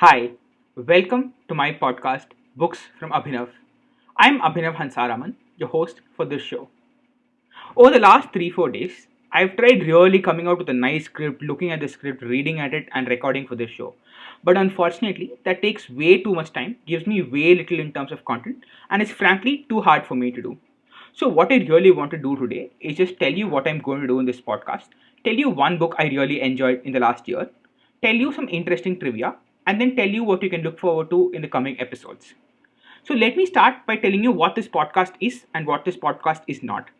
Hi, welcome to my podcast, Books from Abhinav. I'm Abhinav Hansaraman, your host for this show. Over the last 3 4 days, I've tried really coming out with a nice script, looking at the script, reading at it, and recording for this show. But unfortunately, that takes way too much time, gives me way little in terms of content, and is frankly too hard for me to do. So, what I really want to do today is just tell you what I'm going to do in this podcast, tell you one book I really enjoyed in the last year, tell you some interesting trivia, and then tell you what you can look forward to in the coming episodes. So, let me start by telling you what this podcast is and what this podcast is not.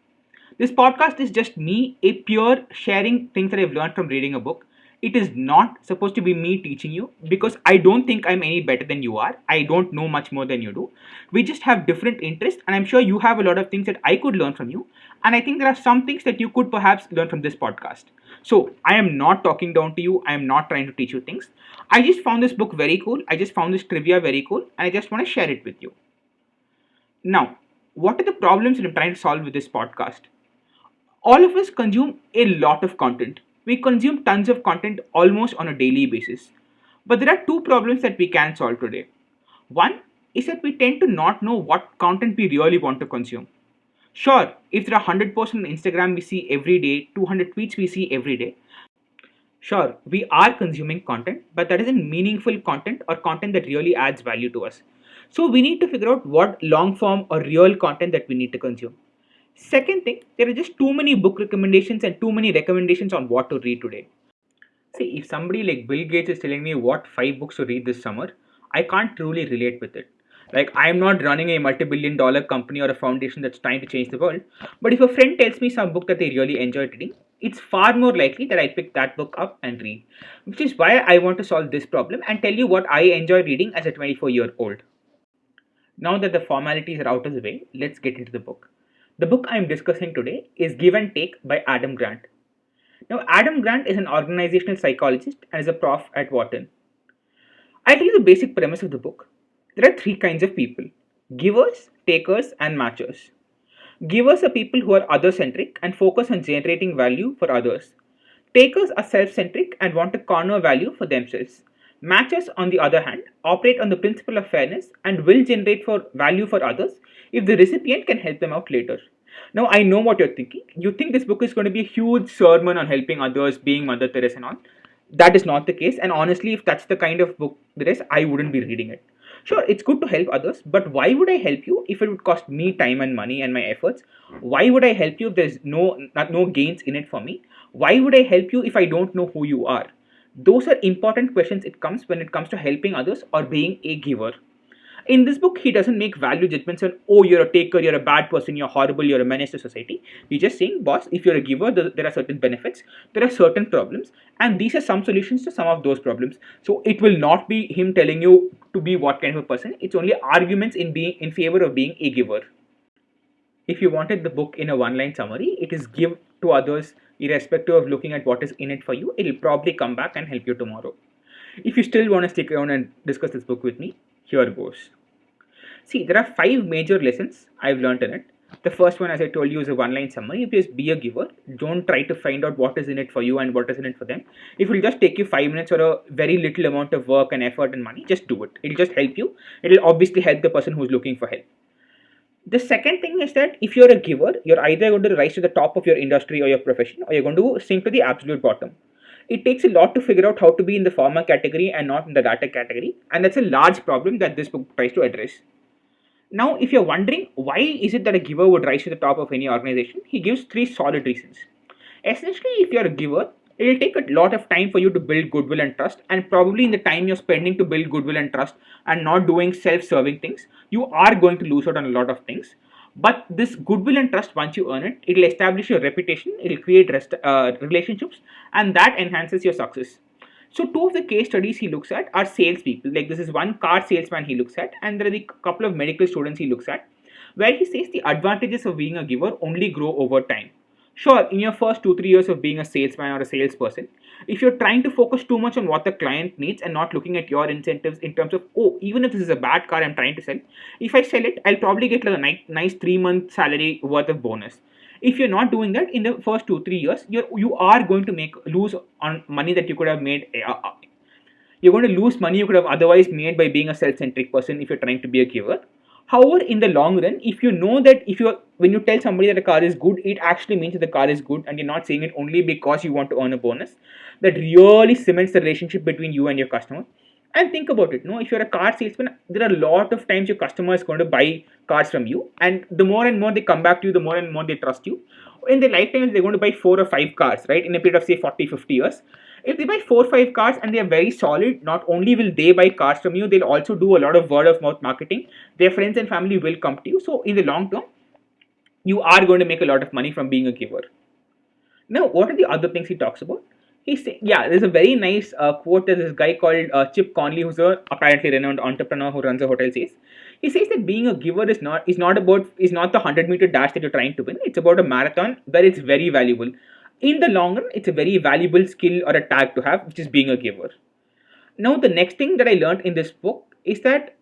This podcast is just me, a pure sharing things that I've learned from reading a book. It is not supposed to be me teaching you because I don't think I'm any better than you are. I don't know much more than you do. We just have different interests, and I'm sure you have a lot of things that I could learn from you. And I think there are some things that you could perhaps learn from this podcast. So, I am not talking down to you, I am not trying to teach you things. I just found this book very cool. I just found this trivia very cool, and I just want to share it with you. Now, what are the problems that I'm trying to solve with this podcast? All of us consume a lot of content. We consume tons of content almost on a daily basis. But there are two problems that we can solve today. One is that we tend to not know what content we really want to consume. Sure, if there are 100 posts on Instagram we see every day, 200 tweets we see every day, Sure, we are consuming content, but that isn't meaningful content or content that really adds value to us. So we need to figure out what long form or real content that we need to consume. Second thing, there are just too many book recommendations and too many recommendations on what to read today. See, if somebody like Bill Gates is telling me what five books to read this summer, I can't truly relate with it. Like, I'm not running a multi billion dollar company or a foundation that's trying to change the world. But if a friend tells me some book that they really enjoy reading, it's far more likely that I pick that book up and read. Which is why I want to solve this problem and tell you what I enjoy reading as a 24 year old. Now that the formalities are out of the way, let's get into the book. The book I am discussing today is Give and Take by Adam Grant. Now, Adam Grant is an organizational psychologist and is a prof at Wharton. I'll tell you the basic premise of the book. There are three kinds of people givers, takers, and matchers. Givers are people who are other centric and focus on generating value for others. Takers are self centric and want to corner value for themselves. Matchers, on the other hand, operate on the principle of fairness and will generate for value for others if the recipient can help them out later. Now, I know what you're thinking. You think this book is going to be a huge sermon on helping others, being Mother Teresa and all. That is not the case. And honestly, if that's the kind of book there is, I wouldn't be reading it. Sure, it's good to help others, but why would I help you if it would cost me time and money and my efforts? Why would I help you if there's no no gains in it for me? Why would I help you if I don't know who you are? Those are important questions it comes when it comes to helping others or being a giver. In this book, he doesn't make value judgments on, oh, you're a taker, you're a bad person, you're horrible, you're a menace to society. He's just saying, boss, if you're a giver, there are certain benefits, there are certain problems, and these are some solutions to some of those problems. So it will not be him telling you to be what kind of a person, it's only arguments in being in favor of being a giver. If you wanted the book in a one line summary, it is give to others irrespective of looking at what is in it for you. It'll probably come back and help you tomorrow. If you still want to stick around and discuss this book with me, here goes. See, there are five major lessons I've learned in it. The first one, as I told you, is a one line summary. If you just be a giver, don't try to find out what is in it for you and what is in it for them. If it will just take you five minutes or a very little amount of work and effort and money, just do it. It'll just help you. It'll obviously help the person who's looking for help. The second thing is that if you're a giver, you're either going to rise to the top of your industry or your profession, or you're going to sink to the absolute bottom it takes a lot to figure out how to be in the former category and not in the latter category. And that's a large problem that this book tries to address. Now if you're wondering why is it that a giver would rise to the top of any organization? He gives three solid reasons. Essentially if you're a giver it will take a lot of time for you to build goodwill and trust. And probably in the time you're spending to build goodwill and trust and not doing self-serving things you are going to lose out on a lot of things but this goodwill and trust, once you earn it, it will establish your reputation, it will create rest, uh, relationships, and that enhances your success. So two of the case studies he looks at are salespeople. Like this is one car salesman he looks at, and there are a couple of medical students he looks at, where he says the advantages of being a giver only grow over time. Sure, in your first two, three years of being a salesman or a salesperson, if you're trying to focus too much on what the client needs and not looking at your incentives in terms of, oh, even if this is a bad car I'm trying to sell, if I sell it, I'll probably get like a nice, nice three month salary worth of bonus. If you're not doing that in the first two, three years, you're, you are going to make lose on money that you could have made. Uh, uh, you're going to lose money you could have otherwise made by being a self-centric person if you're trying to be a giver however in the long run if you know that if you when you tell somebody that a car is good it actually means that the car is good and you're not saying it only because you want to earn a bonus that really cements the relationship between you and your customer. And think about it no if you're a car salesman there are a lot of times your customer is going to buy cars from you and the more and more they come back to you the more and more they trust you in their lifetime they're going to buy four or five cars right in a period of say 40 50 years if they buy four or five cars and they are very solid not only will they buy cars from you they'll also do a lot of word of mouth marketing. Their friends and family will come to you. So in the long term you are going to make a lot of money from being a giver. Now what are the other things he talks about? He say, yeah, there's a very nice uh, quote that this guy called uh, Chip Conley, who's a apparently renowned entrepreneur who runs a hotel, says. He says that being a giver is not is not about is not the hundred meter dash that you're trying to win. It's about a marathon where it's very valuable. In the long run, it's a very valuable skill or a tag to have, which is being a giver. Now, the next thing that I learned in this book is that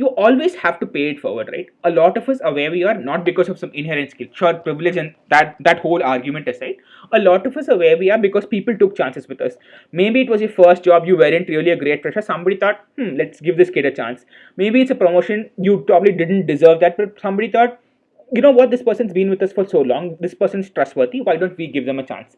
you always have to pay it forward, right? A lot of us are where we are not because of some inherent skill, sure, privilege, and that that whole argument aside. A lot of us are where we are because people took chances with us. Maybe it was your first job, you weren't really a great fresher. Somebody thought, hmm, let's give this kid a chance. Maybe it's a promotion, you probably didn't deserve that, but somebody thought, you know what, this person's been with us for so long, this person's trustworthy, why don't we give them a chance?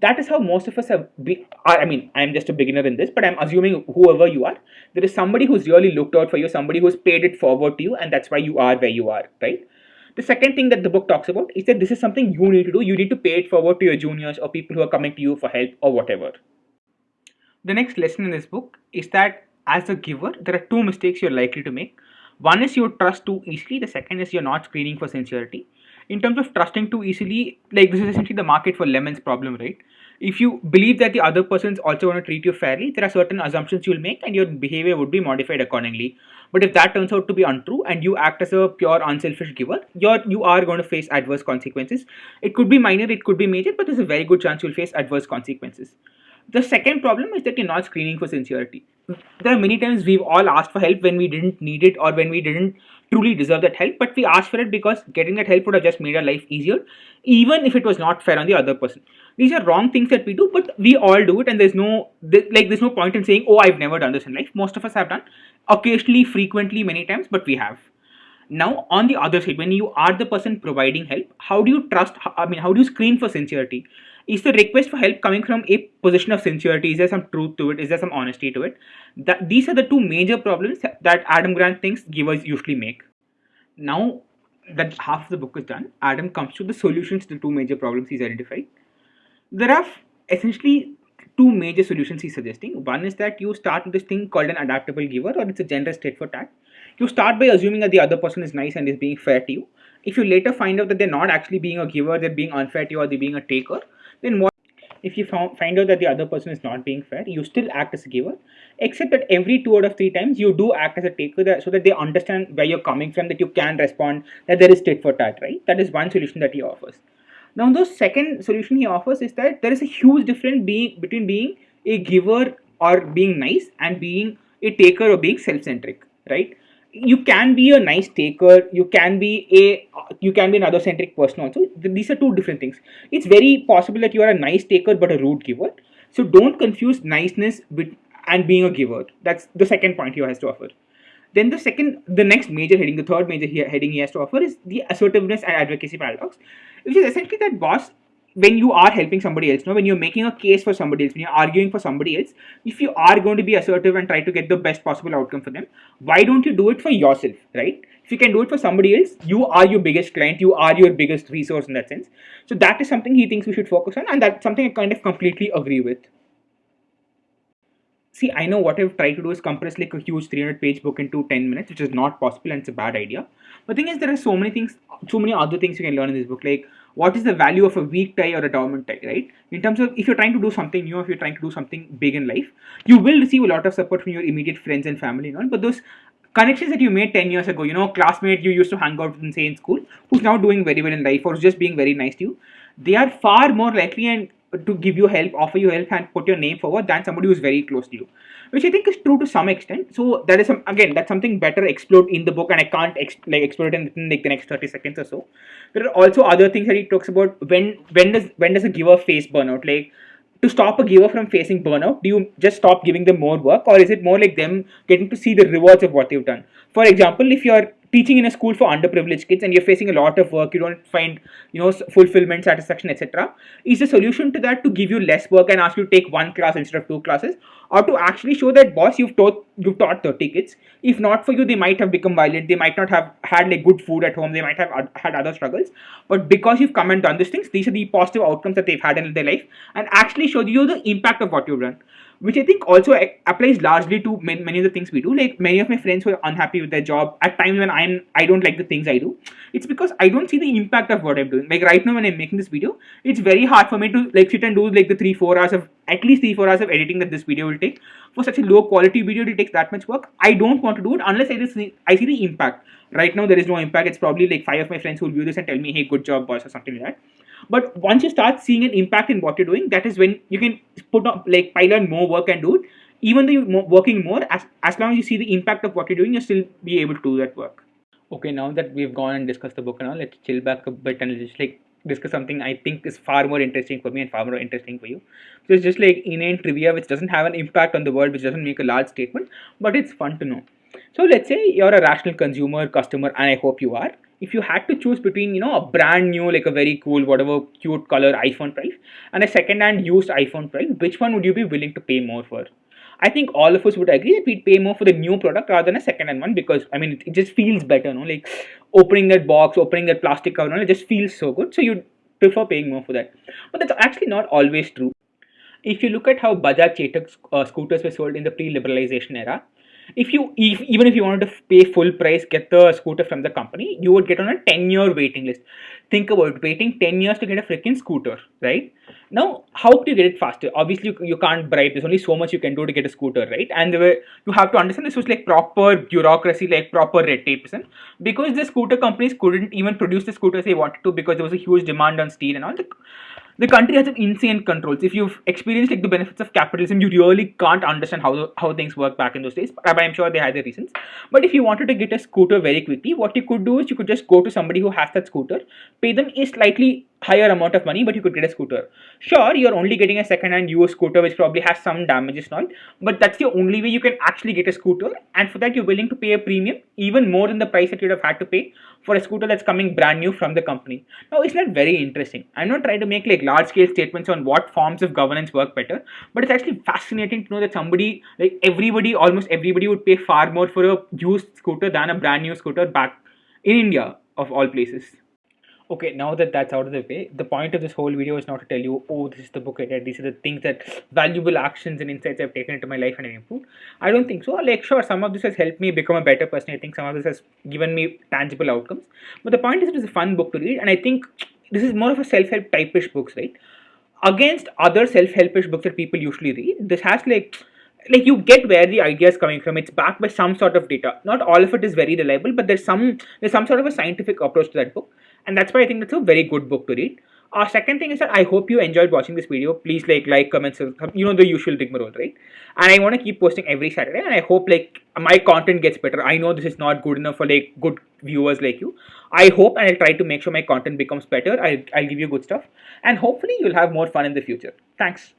That is how most of us have be, i mean i'm just a beginner in this but i'm assuming whoever you are there is somebody who's really looked out for you somebody who's paid it forward to you and that's why you are where you are right? The second thing that the book talks about is that this is something you need to do. You need to pay it forward to your juniors or people who are coming to you for help or whatever. The next lesson in this book is that as a giver there are two mistakes you're likely to make. One is you trust too easily. The second is you're not screening for sincerity in terms of trusting too easily, like this is essentially the market for lemons problem, right? If you believe that the other person's also going to treat you fairly, there are certain assumptions you'll make and your behavior would be modified accordingly. But if that turns out to be untrue and you act as a pure unselfish giver, you're you are going to face adverse consequences. It could be minor, it could be major, but there's a very good chance you'll face adverse consequences. The second problem is that you're not screening for sincerity. There are many times we've all asked for help when we didn't need it or when we didn't truly deserve that help, but we asked for it because getting that help would have just made our life easier, even if it was not fair on the other person. These are wrong things that we do, but we all do it, and there's no like there's no point in saying, "Oh, I've never done this in life." Most of us have done, occasionally, frequently, many times, but we have. Now, on the other side, when you are the person providing help, how do you trust? I mean, how do you screen for sincerity? Is the request for help coming from a position of sincerity? Is there some truth to it? Is there some honesty to it? That these are the two major problems that Adam Grant thinks givers usually make. Now that half the book is done, Adam comes to the solutions to the two major problems he's identified. There are essentially two major solutions he's suggesting. One is that you start with this thing called an adaptable giver, or it's a generous tit for tat. You start by assuming that the other person is nice and is being fair to you. If you later find out that they're not actually being a giver, they're being unfair to you, or they're being a taker, then what if you find out that the other person is not being fair, you still act as a giver, except that every two out of three times you do act as a taker so that they understand where you're coming from, that you can respond, that there is tit for tat, right? That is one solution that he offers. Now, the second solution he offers is that there is a huge difference being, between being a giver or being nice and being a taker or being self-centric, right? You can be a nice taker you can be a you can be an other centric person also. These are two different things. It's very possible that you are a nice taker but a rude giver. So don't confuse niceness with and being a giver. That's the second point he has to offer. Then the second the next major heading the third major heading he has to offer is the assertiveness and advocacy paradox which is essentially that boss when you are helping somebody else, you know, when you're making a case for somebody else, when you're arguing for somebody else, if you are going to be assertive and try to get the best possible outcome for them, why don't you do it for yourself, right? If you can do it for somebody else, you are your biggest client, you are your biggest resource in that sense. So that is something he thinks we should focus on, and that's something I kind of completely agree with. See, I know what I've tried to do is compress like a huge 300 page book into 10 minutes, which is not possible and it's a bad idea. But the thing is, there are so many things, so many other things you can learn in this book, like what is the value of a weak tie or a dormant tie, right? In terms of if you're trying to do something new, if you're trying to do something big in life, you will receive a lot of support from your immediate friends and family and all. But those connections that you made 10 years ago, you know, classmate you used to hang out with in say in school, who's now doing very well in life or just being very nice to you, they are far more likely and to give you help, offer you help, and put your name forward than somebody who's very close to you which I think is true to some extent. So that is some again that's something better explored in the book, and I can't exp- like explore it in like the next thirty seconds or so. There are also other things that he talks about when when does when does a giver face burnout? Like to stop a giver from facing burnout? Do you just stop giving them more work, or is it more like them getting to see the rewards of what they've done? For example, if you're teaching in a school for underprivileged kids and you're facing a lot of work, you don't find you know fulfillment, satisfaction, etc. Is the solution to that to give you less work and ask you to take one class instead of two classes, or to actually show that boss you've taught you've taught 30 kids. If not for you, they might have become violent. They might not have had like good food at home. They might have had other struggles. But because you've come and done these things, these are the positive outcomes that they've had in their life, and actually show you the impact of what you've done which I think also applies largely to many of the things we do. Like many of my friends who are unhappy with their job at times when I'm I don't like the things I do. It's because I don't see the impact of what I'm doing. Like right now when I'm making this video, it's very hard for me to like sit and do like the three four hours of at least three four hours of editing that this video will take. For such a low quality video, it takes that much work. I don't want to do it unless I just see, I see the impact. Right now there is no impact. It's probably like five of my friends who will view this and tell me, hey, good job, boss, or something like that. But once you start seeing an impact in what you're doing, that is when you can put up like pile on more work and do it. Even though you're working more, as, as long as you see the impact of what you're doing, you'll still be able to do that work. Okay, now that we've gone and discussed the book and all, let's chill back a bit and just like discuss something I think is far more interesting for me and far more interesting for you. So it's just like inane trivia which doesn't have an impact on the world, which doesn't make a large statement, but it's fun to know. So let's say you're a rational consumer, customer, and I hope you are if you had to choose between you know a brand new like a very cool whatever cute color iphone 12 and a second hand used iphone 12 which one would you be willing to pay more for I think all of us would agree that we'd pay more for the new product rather than a second-hand one because I mean it, it just feels better, no? Like opening that box, opening that plastic cover, no? it just feels so good. So you'd prefer paying more for that. But that's actually not always true. If you look at how Bajaj Chetak uh, scooters were sold in the pre-liberalization era, if you if, even if you wanted to pay full price get the scooter from the company you would get on a 10 year waiting list think about waiting 10 years to get a freaking scooter right? Now how do you get it faster? Obviously you, you can't bribe. There's only so much you can do to get a scooter right? And were, you have to understand this was like proper bureaucracy like proper red tape because the scooter companies couldn't even produce the scooters they wanted to because there was a huge demand on steel and all the the country has insane controls. If you've experienced like the benefits of capitalism, you really can't understand how how things work back in those days. But I'm sure they had their reasons. But if you wanted to get a scooter very quickly, what you could do is you could just go to somebody who has that scooter, pay them a slightly higher amount of money, but you could get a scooter. Sure, you're only getting a second-hand used scooter which probably has some damages now, but that's the only way you can actually get a scooter. And for that, you're willing to pay a premium, even more than the price that you'd have had to pay for a scooter that's coming brand new from the company. Now, isn't that very interesting? I'm not trying to make like large-scale statements on what forms of governance work better, but it's actually fascinating to know that somebody, like everybody, almost everybody, would pay far more for a used scooter than a brand new scooter back in India, of all places okay now that that's out of the way the point of this whole video is not to tell you oh this is the book i read. These are the things that valuable actions and insights i've taken into my life and i've improved i don't think so. Like sure some of this has helped me become a better person. I think some of this has given me tangible outcomes. But the point is it is a fun book to read and i think this is more of a self-help typish books right? Against other self-helpish books that people usually read this has like like you get where the idea is coming from. It's backed by some sort of data. Not all of it is very reliable but there's some there's some sort of a scientific approach to that book and that's why i think that's a very good book to read our uh, second thing is that I hope you enjoyed watching this video. Please like, like, comment, you know the usual rigmarole, right? And I want to keep posting every Saturday, and I hope like my content gets better. I know this is not good enough for like good viewers like you. I hope and I'll try to make sure my content becomes better. I'll, I'll give you good stuff, and hopefully you'll have more fun in the future. Thanks.